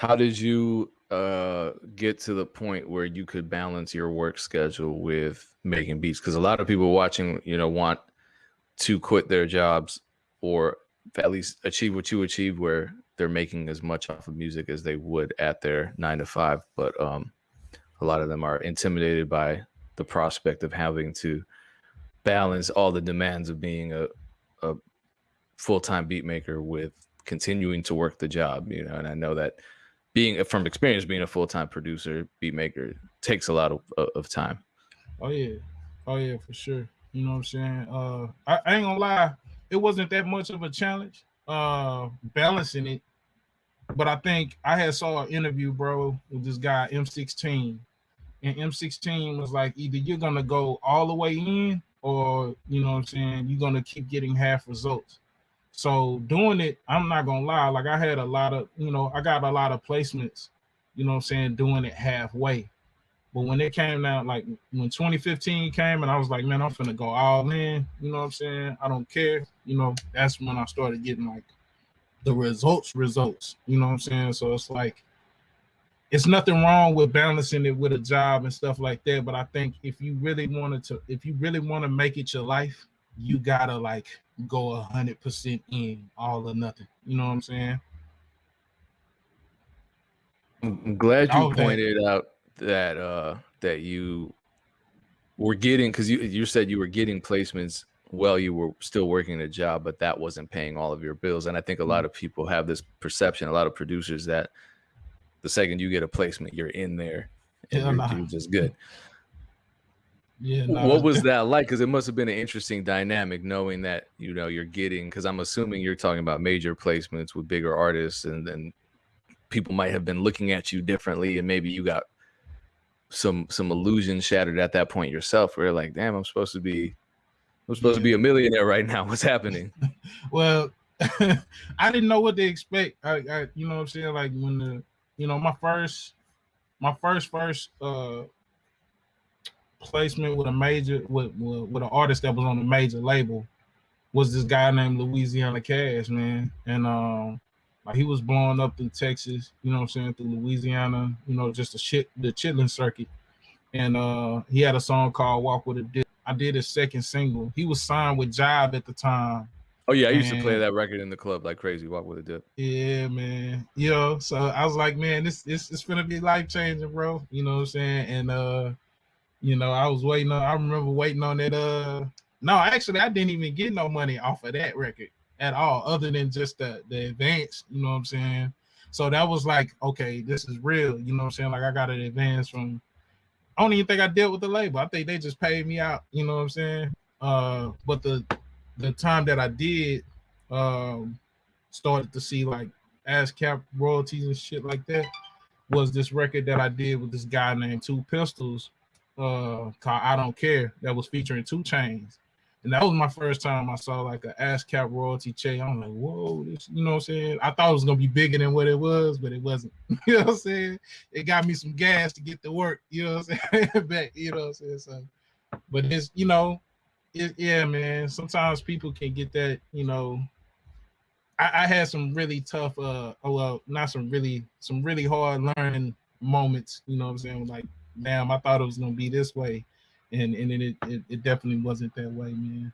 how did you uh, get to the point where you could balance your work schedule with making beats? Because a lot of people watching, you know, want to quit their jobs or at least achieve what you achieve, where they're making as much off of music as they would at their nine to five. But um, a lot of them are intimidated by the prospect of having to balance all the demands of being a, a full-time beat maker with continuing to work the job you know and i know that being from experience being a full-time producer beat maker takes a lot of, of time. Oh yeah. Oh yeah for sure. You know what i'm saying? Uh I, I ain't gonna lie. It wasn't that much of a challenge uh balancing it. But i think i had saw an interview bro with this guy m16 and m16 was like either you're gonna go all the way in or you know what i'm saying you're gonna keep getting half results so doing it, I'm not gonna lie, like I had a lot of, you know, I got a lot of placements, you know I'm saying, doing it halfway. But when it came out, like when 2015 came and I was like, man, I'm gonna go all in, you know what I'm saying? I don't care, you know, that's when I started getting like the results, results, you know what I'm saying? So it's like it's nothing wrong with balancing it with a job and stuff like that. But I think if you really wanted to, if you really want to make it your life, you gotta like go a hundred percent in, all or nothing. You know what I'm saying? I'm glad you pointed out that uh that you were getting because you you said you were getting placements while you were still working a job, but that wasn't paying all of your bills. And I think a lot mm. of people have this perception, a lot of producers that the second you get a placement, you're in there and yeah, you're just good. Yeah. No, what was that like? Because it must have been an interesting dynamic knowing that you know you're getting. Because I'm assuming you're talking about major placements with bigger artists, and then people might have been looking at you differently, and maybe you got some some illusion shattered at that point yourself. Where you're like, damn, I'm supposed to be, I'm supposed yeah. to be a millionaire right now. What's happening? well, I didn't know what to expect. I, I, you know, what I'm saying like when the, you know, my first, my first first uh placement with a major with, with, with an artist that was on a major label was this guy named Louisiana Cash, man. And um like he was blowing up through Texas, you know what I'm saying, through Louisiana, you know, just the shit the chitlin circuit. And uh he had a song called Walk with a Dip. I did his second single. He was signed with Jive at the time. Oh yeah, I used to play that record in the club like crazy. Walk with a dip. Yeah, man. Yo, so I was like, man, this this is gonna be life changing, bro. You know what I'm saying? And uh you know, I was waiting on. I remember waiting on that. Uh, no, actually, I didn't even get no money off of that record at all, other than just the the advance. You know what I'm saying? So that was like, okay, this is real. You know what I'm saying? Like I got an advance from. I don't even think I dealt with the label. I think they just paid me out. You know what I'm saying? Uh, but the the time that I did, um, started to see like ASCAP royalties and shit like that was this record that I did with this guy named Two Pistols uh called I Don't Care that was featuring 2 Chainz. And that was my first time I saw like a ASCAP royalty check. I'm like, whoa, this, you know what I'm saying? I thought it was gonna be bigger than what it was, but it wasn't. you know what I'm saying? It got me some gas to get to work, you know what I'm saying? Back, you know what I'm saying? So, but it's you know, it, yeah, man. Sometimes people can get that, you know. I, I had some really tough, uh, oh, well, not some really, some really hard learning moments, you know what I'm saying? Like damn, I thought it was gonna be this way, and and it it, it definitely wasn't that way, man.